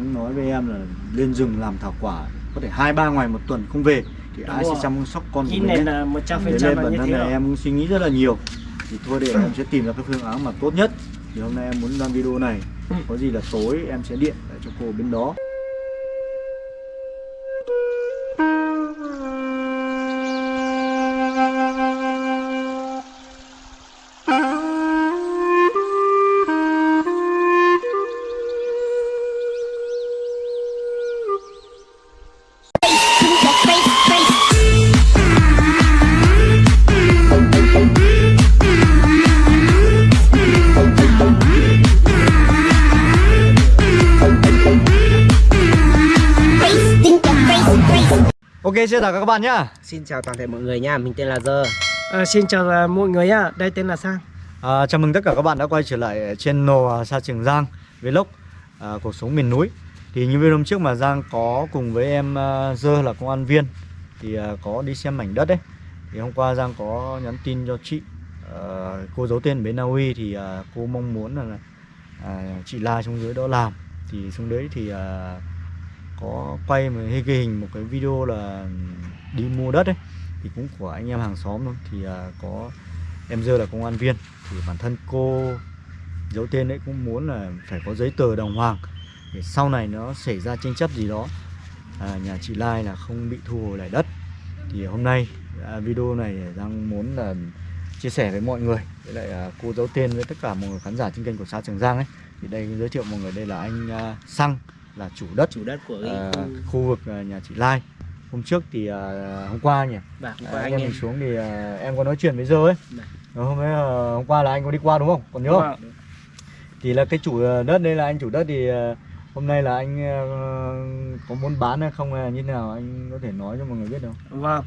cũng nói với em là lên rừng làm thảo quả có thể hai ba ngày một tuần không về thì Đúng ai sẽ rồi. chăm sóc con của mình này là một trăm phần trăm bản thân là em cũng suy nghĩ rất là nhiều. Thì thôi để em sẽ tìm ra cái phương án mà tốt nhất. Thì hôm nay em muốn đăng video này. Ừ. có gì là tối em sẽ điện lại cho cô bên đó Ok xin chào các bạn nhá. Xin chào toàn thể mọi người nha, mình tên là Dơ. À, xin chào à, mọi người nhá, đây tên là Sang. à, Chào mừng tất cả các bạn đã quay trở lại channel à, Sa Trường Giang Vlog à, cuộc sống miền núi. Thì như video hôm trước mà Giang có cùng với em à, Dơ là công an viên Thì à, có đi xem mảnh đất đấy. Thì hôm qua Giang có nhắn tin cho chị à, Cô giấu tên bên Na Uy thì à, cô mong muốn là à, chị La xuống dưới đó làm. Thì xuống đấy thì à, có quay một hay ghi hình một cái video là đi mua đất ấy thì cũng của anh em hàng xóm thôi. Thì à, có em dơ là công an viên thì bản thân cô giấu tên đấy cũng muốn là phải có giấy tờ đồng hoàng để sau này nó xảy ra tranh chấp gì đó. À, nhà chị Lai là không bị thu hồi lại đất. Thì hôm nay à, video này đang muốn là chia sẻ với mọi người. Với lại à, cô giấu tên với tất cả mọi người khán giả trên kênh của xã Trường Giang ấy. Thì đây giới thiệu mọi người đây là anh à, Xăng là chủ đất Chủ đất của à, cái khu vực à, nhà chị Lai. Hôm trước thì à, hôm qua nhỉ? Bạc à, của anh anh em mình xuống thì à, em có nói chuyện với Dơ ấy. Dạ. Rồi hôm ấy à, hôm qua là anh có đi qua đúng không? Còn nhớ không? thì là cái chủ à, đất đây là anh chủ đất thì à, hôm nay là anh à, có muốn bán hay không hay là như thế nào? Anh có thể nói cho mọi người biết được không? Vâng.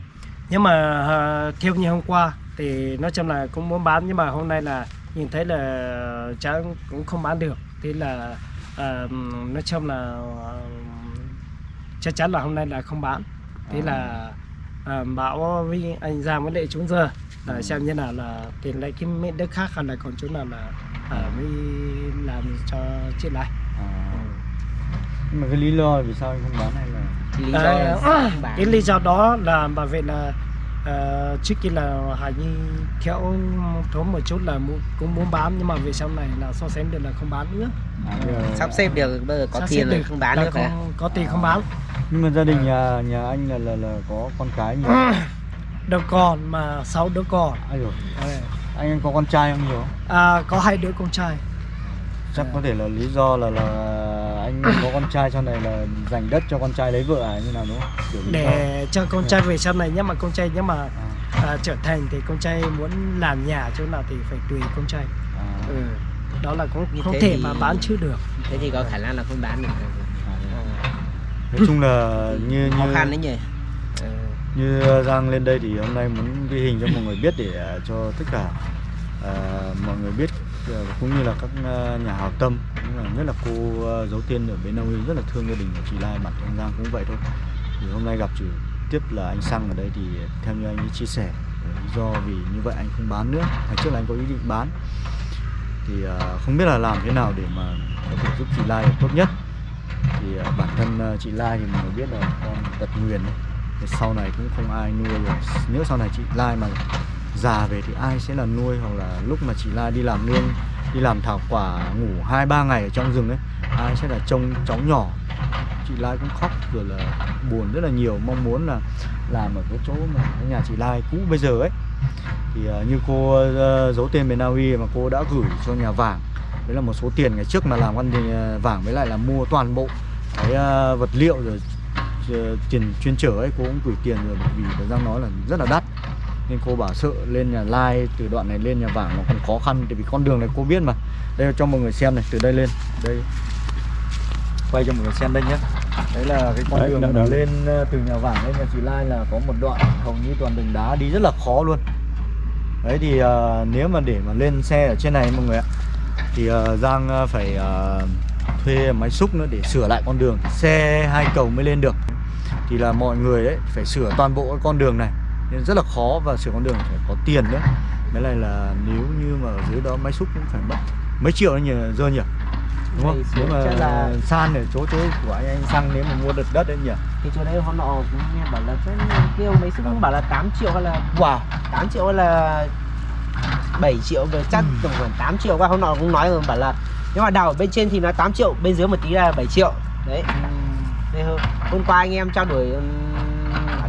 Nhưng mà à, theo như hôm qua thì nói chung là cũng muốn bán nhưng mà hôm nay là nhìn thấy là cháu cũng không bán được. Thế là à, nói chung là à, chắc chắn là hôm nay là không bán. Thế À. là à, bảo với anh Giang với lại chúng giờ là xem như nào là tiền lại cái miếng đất khác hay là còn chỗ nào là à, mới làm cho chị lại. à, nhưng mà cái lý do là vì sao anh không bán hay là lý do À, là cái lý do đó là bảo vệ là ờ, trước kia là Hải Nhi theo thốn một chút là cũng muốn bán nhưng mà về sau này là so sánh được là không bán nữa. À, giờ- sắp xếp được bây giờ có Sắp tiền được không bán là nữa phải không có tiền không bán. Nhưng mà gia đình nhà nhà anh là là, là có con cái nhiều đứa con mà sáu đứa con. Ờ, anh anh có con trai không nhiều à, có hai đứa con trai. Chắc có thể là lý do là là anh có con trai sau này là dành đất cho con trai lấy vợ à như nào đúng không? Kiểu để cho con trai về sau này nếu mà con trai nếu mà à, à, trở thành thì con trai muốn làm nhà chỗ nào thì phải tùy con trai. À, ừ. đó là cũng không thế thể thì- mà bán chưa được. thế thì có khả năng là không bán được. À. nói chung là như khó như khăn đấy nhỉ. Ờ, như Giang lên đây thì hôm nay muốn ghi hình cho mọi người biết để à, cho tất cả à, mọi người biết Dạ, cũng như là các ờ, nhà hảo tâm cũng là nhất là cô à, giấu tiên ở bên Na rất là thương gia đình của chị Lai bản thân Giang cũng vậy thôi. Thì hôm nay gặp chủ tiếp là anh Sang ở đây thì theo như anh ấy chia sẻ ờ, lý do vì như vậy anh không bán nữa ngày trước là anh có ý định bán. Thì không biết là làm thế nào để mà có thể giúp chị Lai tốt nhất. Thì bản thân chị Lai thì mình biết là con tật nguyền đấy thì sau này cũng không ai nuôi rồi. Nếu sau này chị Lai mà già về thì ai sẽ là nuôi hoặc là lúc mà chị Lai đi làm nương đi làm thảo quả ngủ hai ba ngày ở trong rừng ấy ai sẽ là trông cháu nhỏ? Chị Lai cũng khóc rồi là buồn rất là nhiều mong muốn là làm ở cái chỗ mà cái nhà chị Lai cũ bây giờ ấy. Thì uh, như cô uh, giấu tên bên Na Uy mà cô đã gửi cho nhà vàng đấy là một số tiền ngày trước mà làm ăn thì ờ, vàng với lại là mua toàn bộ cái uh, vật liệu rồi uh, tiền chuyên trở ấy cô cũng gửi tiền rồi bởi vì thời gian nói là rất là đắt nên cô bảo sợ lên nhà Lai từ đoạn này lên nhà vàng nó còn khó khăn tại vì con đường này cô biết mà. Đây cho mọi người xem này từ đây lên đây. Quay cho mọi người xem đây nhé. Đấy là cái con Đấy, đường mà đợi. lên ờ, từ nhà vàng lên nhà chị Lai là có một đoạn hầu như toàn đường đá đi rất là khó luôn. Đấy thì ờ, nếu mà để mà lên xe ở trên này mọi người ạ thì ờ, Giang phải ờ, thuê máy xúc nữa để sửa lại con đường. Xe hai cầu mới lên được. Thì là mọi người ấy phải sửa toàn bộ cái con đường này nên rất là khó và sửa con đường phải có tiền nữa. Cái này là nếu như mà ở dưới đó máy xúc cũng phải mất mấy triệu nhỉ dơ nhỉ? Đúng không? Nếu mà là san ở chỗ chỗ của anh anh xăng nếu mà mua được đất đấy nhỉ? Thì chỗ đấy họ nọ cũng nghe bảo là kêu mấy sức cũng bảo là 8 triệu hay là wow. 8 triệu hay là 7 triệu về chắc Ừ. tổng khoảng 8 triệu qua. Hôm nọ cũng nói rồi bảo là nếu mà đào ở bên trên thì nó 8 triệu bên dưới một tí là 7 triệu. Đấy. Thế hôm, hôm qua anh em trao đổi ừm,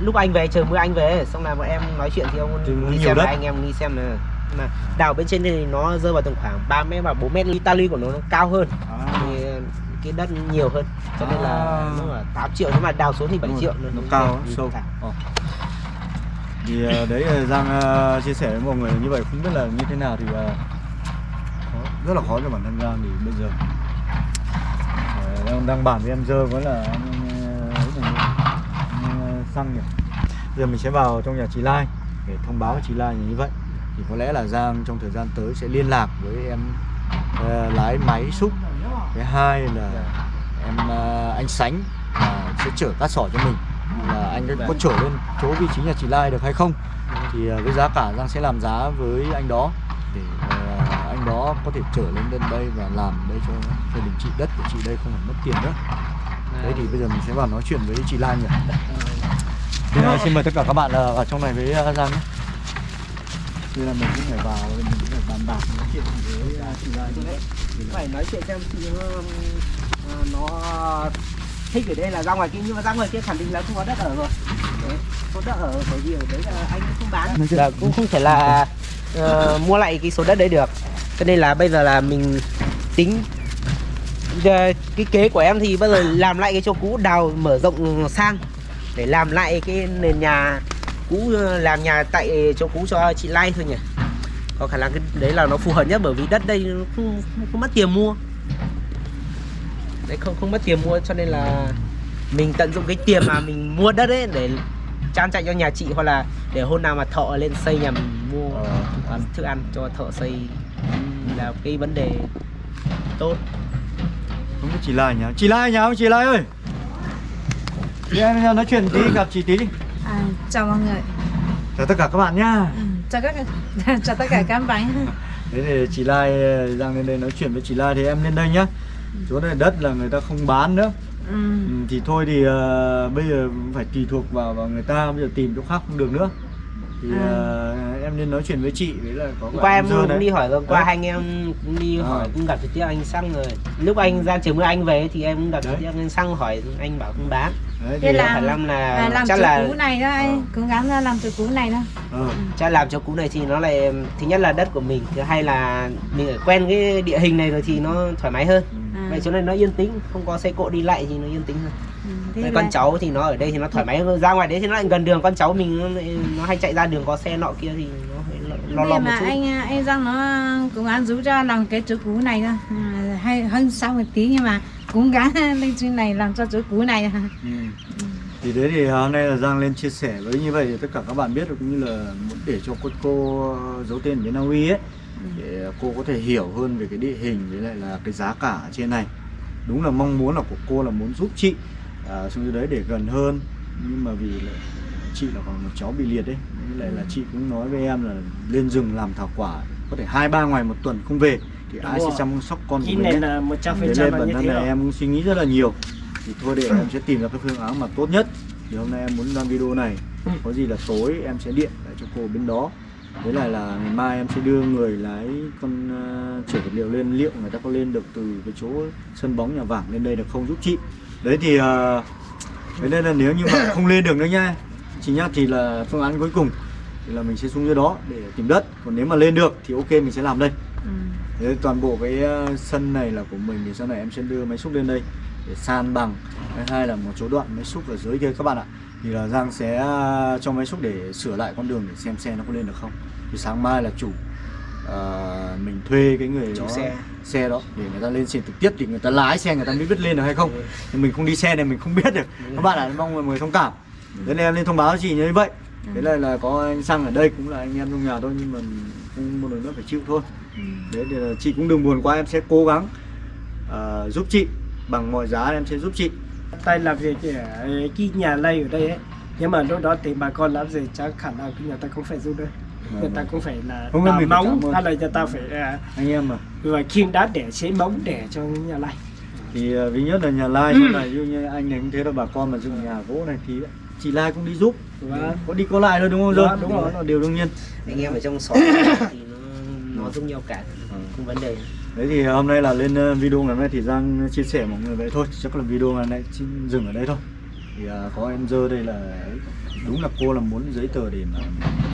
lúc anh về trời mưa anh về xong là bọn em nói chuyện thì ông nó đi xem đất. là anh em đi xem là mà đào bên trên thì nó rơi vào tầm khoảng 3 mét và 4 mét Italy của nó, nó cao hơn thì cái đất nhiều hơn cho nên là À. nó là 8 triệu nhưng mà đào xuống thì 7 Đúng triệu nó nó cao sâu cao. Ờ. thì ờ, đấy ờ, Giang ờ, chia sẻ với mọi người như vậy không biết là như thế nào thì ờ, khó, rất là khó cho bản thân Giang thì bây giờ ờ, đang, bàn với em dơ vẫn là ờ, ấy này, anh, ờ, xăng nhỉ? Giờ mình sẽ vào trong nhà chị Lai để thông báo với chị Lai như vậy. Thì có lẽ là Giang trong thời gian tới sẽ liên lạc với em uh, lái máy xúc. Cái hai là em uh, anh Sánh uh, sẽ chở cát sỏi cho mình. Là anh có chở lên chỗ vị trí nhà chị Lai được hay không? Thì uh, với giá cả Giang sẽ làm giá với anh đó để uh, anh đó có thể chở lên đến đây và làm đây cho gia đình chị đất của chị đây không phải mất tiền nữa. Đấy thì bây giờ mình sẽ vào nói chuyện với chị Lan nhỉ? Thì, ờ, xin mời tất cả các bạn ờ, vào trong này với ờ, Giang nhé. Bây giờ mình cũng phải vào mình cũng phải bàn bạc nói chuyện với ờ, chị Đấy, phải nói chuyện xem chị nó, ờ, nó thích ở đây là ra ngoài kia nhưng mà ra ngoài kia khẳng định là không có đất ở rồi. Đấy, có đất ở bởi vì ở đấy là anh không bán. Là cũng không thể là ờ, mua lại cái số đất đấy được. Cho nên là bây giờ là mình tính cái kế của em thì bây giờ làm lại cái chỗ cũ đào mở rộng sang để làm lại cái nền nhà cũ ờ, làm nhà tại chỗ cũ cho chị Lai thôi nhỉ? Có khả năng cái đấy là nó phù hợp nhất bởi vì đất đây nó không, không, không mất tiền mua. Đấy không không mất tiền mua cho nên là mình tận dụng cái tiền mà mình mua đất ấy để trang trại cho nhà chị hoặc là để hôm nào mà thọ lên xây nhà mình mua Ờ, thức ăn thức ăn cho thợ xây là cái vấn đề tốt. Không biết chị Lai nhá. Chị Lai nhá chị Lai ơi em nói chuyện tí gặp chị tí đi. À, chào mọi người. Chào tất cả các bạn nhá. Ừ, chào các chào tất cả các bạn. Thế thì chị Lai Giang lên đây nói chuyện với chị Lai thì em lên đây nhá. Chỗ này đất là người ta không bán nữa. Ừ. ừ, Thì thôi thì ờ, bây giờ phải tùy thuộc vào, vào người ta Bây giờ tìm chỗ khác không được nữa Thì À. ờ, em nên nói chuyện với chị Đấy là có qua em cũng đấy. đi hỏi rồi qua Đấy. hai anh em cũng đi Ờ. hỏi cũng gặp trực tiếp anh xăng rồi lúc anh ra chiều mưa anh về thì em cũng gặp trực tiếp anh xăng hỏi anh bảo không bán Đấy, Thế là- phải làm là à, làm chắc là cũ này đó anh cố gắng ra làm chỗ cũ này đó ờ, chắc làm chỗ cũ này thì nó lại thứ nhất là đất của mình thứ hai là mình ở quen cái địa hình này rồi thì nó thoải mái hơn ừ. À, vậy chỗ này nó yên tĩnh không có xe cộ đi lại thì nó yên tĩnh hơn. Ừ, con cháu thì nó ở đây thì nó thoải mái ra ngoài đấy thì nó lại gần đường con cháu mình nó, hay chạy ra đường có xe nọ kia thì nó lo lo, một mà chút. anh anh Giang nó cố gắng giúp cho làm cái chỗ cũ này thôi à, hay hơn sau một tí nhưng mà cố gắng lên trên này làm cho chỗ cũ này Ừ. Thì đấy thì hôm nay là Giang lên chia sẻ với như vậy thì tất cả các bạn biết được cũng như là muốn để cho cô, cô giấu tên ở bên Na Uy ấy để cô có thể hiểu hơn về cái địa hình với lại là cái giá cả ở trên này. Đúng là mong muốn là của cô là muốn giúp chị à, xuống dưới đấy để gần hơn. Nhưng mà vì là chị là còn một cháu bị liệt đấy với lại là chị cũng nói với em là lên rừng làm thảo quả có thể hai ba ngày một tuần không về thì ai Đúng sẽ rồi. chăm sóc con của cái mình này là một trăm phần trăm nên là bản thân rồi. em cũng suy nghĩ rất là nhiều. Thì thôi để em sẽ tìm ra cái phương án mà tốt nhất. Thì hôm nay em muốn đăng video này có gì là tối em sẽ điện lại cho cô bên đó với lại là ngày mai em sẽ đưa người lái con uh, chở vật liệu lên liệu người ta có lên được từ cái chỗ sân bóng nhà vàng lên đây được không giúp chị đấy thì uh, thế nên là nếu như mà không lên được nữa nha chị nhá thì là phương án cuối cùng thì là mình sẽ xuống dưới đó để tìm đất còn nếu mà lên được thì ok mình sẽ làm đây ừ. Thế toàn bộ cái ờ, sân này là của mình thì sau này em sẽ đưa máy xúc lên đây để san bằng. Thứ hai là một số đoạn máy xúc ở dưới kia các bạn ạ. Thì là Giang sẽ ờ, cho máy xúc để sửa lại con đường để xem xe nó có lên được không. Thì sáng mai là chủ ờ, mình thuê cái người Chủ đó, xe. xe đó để người ta lên xe trực tiếp thì người ta lái xe người ta mới biết lên được hay không. Ừ. Thì mình không đi xe này mình không biết được. Các bạn ạ mong mọi người thông cảm. Thế nên em lên thông báo chị như vậy. Thế này là có anh Sang ở đây cũng là anh em trong nhà thôi nhưng mà không một lần nữa phải chịu thôi Ừ. đấy thì là chị cũng đừng buồn quá em sẽ cố gắng ờ, giúp chị bằng mọi giá em sẽ giúp chị tay làm việc ở cái nhà lây ở đây ấy. Nhưng mà lúc đó thì bà con làm gì chắc khả năng cái nhà ta không phải giúp đâu người ta cũng phải là Không, đào móng hay là người ta phải à, anh em mà rồi khiêng đá để chế móng để cho nhà này thì uh, ví nhất là nhà lai ví dụ như anh này cũng thế là bà con mà dựng nhà gỗ này thì chị lai cũng đi giúp. Vâng. có đi có lại thôi đúng không Vâng, Dương đúng rồi. là điều đương nhiên. Anh em ở trong xóm thì nó, nó giống nhau cả không vấn đề đấy thì hôm nay là lên ờ, video ngày hôm nay thì Giang chia sẻ mọi người vậy thôi. Chắc là video ngày nay dừng ở đây thôi. Thì à, có em dơ đây là đúng là cô là muốn giấy tờ để mà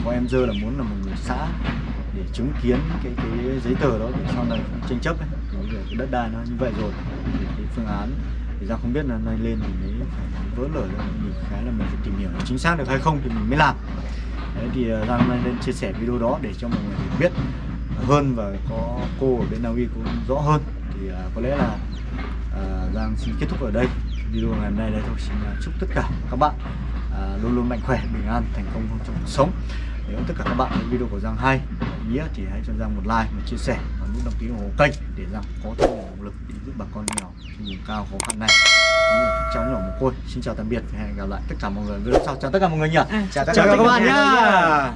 có em dơ là muốn là một người xã để chứng kiến cái cái giấy tờ đó để sau này tranh chấp ấy. Đối cái đất đai nó như vậy rồi. Thì cái phương án thì Giang không biết là nay lên thì mới phải vỡ lở ra. Mình khá là mình phải tìm hiểu chính xác được hay không thì mình mới làm. Đấy thì à, Giang hôm nay lên chia sẻ video đó để cho mọi người biết hơn và có cô ở bên Na Uy cũng rõ hơn. Thì à, có lẽ là à, Giang xin kết thúc ở đây. Video ngày hôm nay đây thôi. Xin à, chúc tất cả các bạn à, luôn luôn mạnh khỏe bình an thành công trong cuộc sống. Nếu tất cả các bạn thấy video của Giang hay nghĩa thì hãy cho Giang một like một chia sẻ và nút đăng ký ủng hộ kênh để Giang có thêm động lực để giúp bà con nghèo trên vùng cao khó khăn này. Cũng như là các cháu nhỏ mồ côi. Xin chào tạm biệt và hẹn gặp lại tất cả mọi người video sau. Chào tất cả mọi người nhỉ. À, chào tất chào cả các bạn nhá